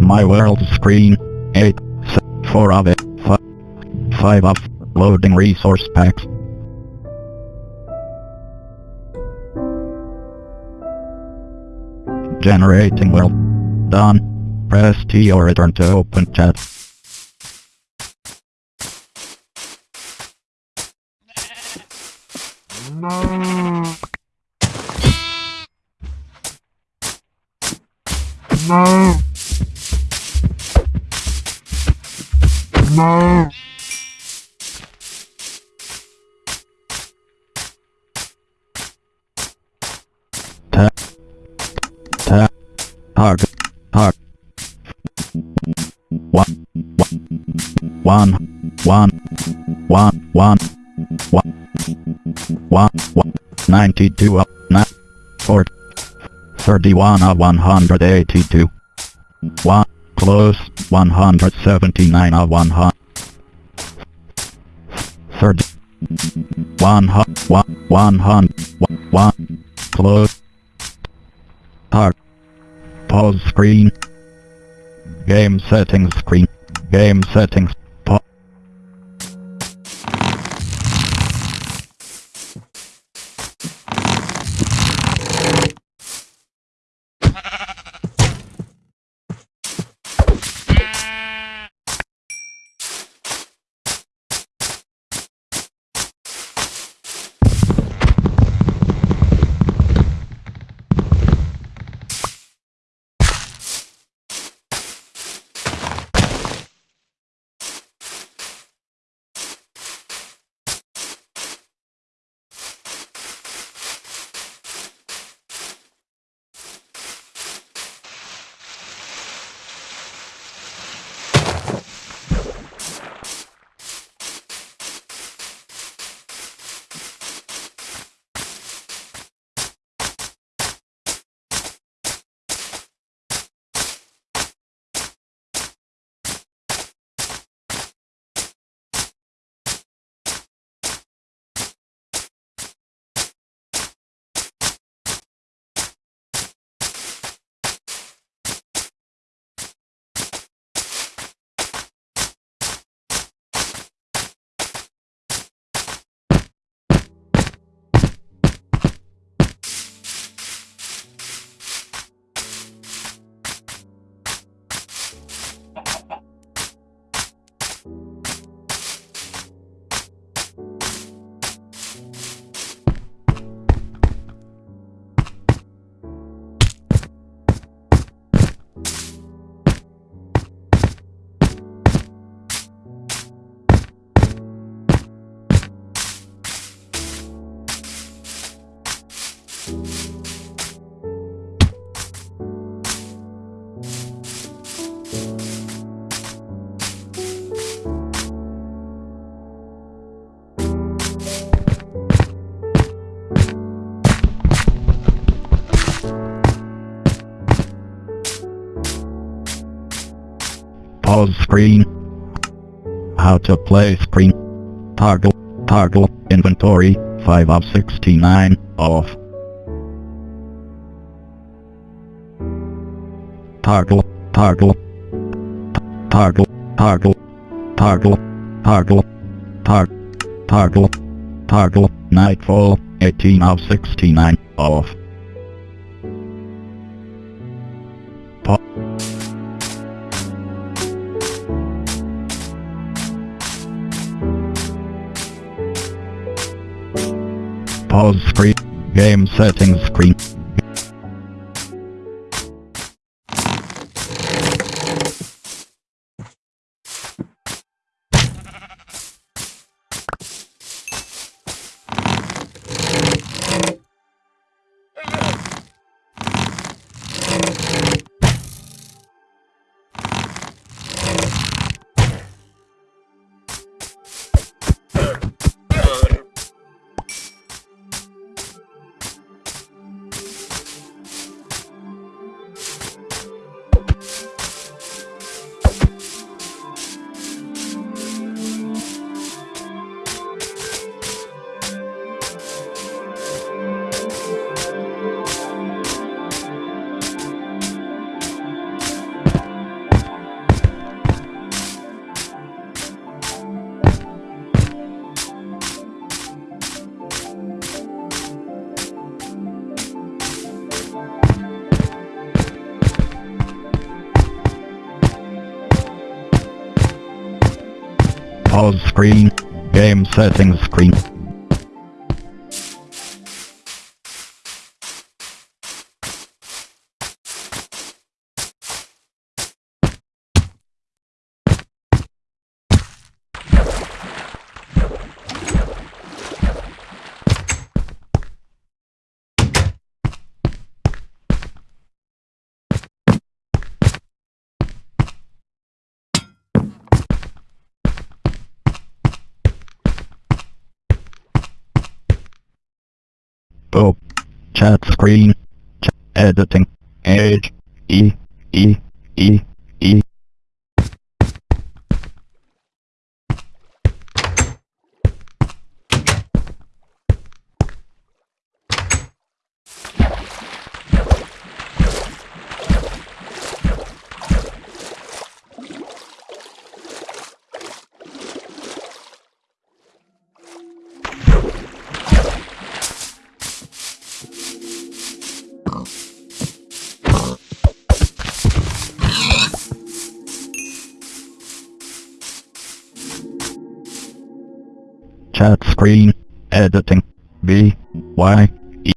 My world screen. 8. 4 of it. 5 of. Loading resource packs. Generating world. Done. Press T or return to open chat. No. No. No. Target. Target. One. One. One. One. One. One. One. One. Ninety-two of nine. Four. Thirty-one one hundred eighty-two. One close, 179 of uh, 100. Third 100, 100, 1, close. Start. Pause screen. Game settings screen. Game settings. Pause screen. How to play screen. Toggle. Toggle. Inventory. 5 of 69. Off. Toggle. Toggle. Toggle. Toggle. Toggle. Toggle. Tog. Toggle. Toggle. Nightfall. 18 of 69. Off. Pause. Pause screen. Game settings screen. Pause screen. Game settings screen. Chat screen. Ch- editing. Age. E. E. E. E. Chat screen. Editing. B. Y.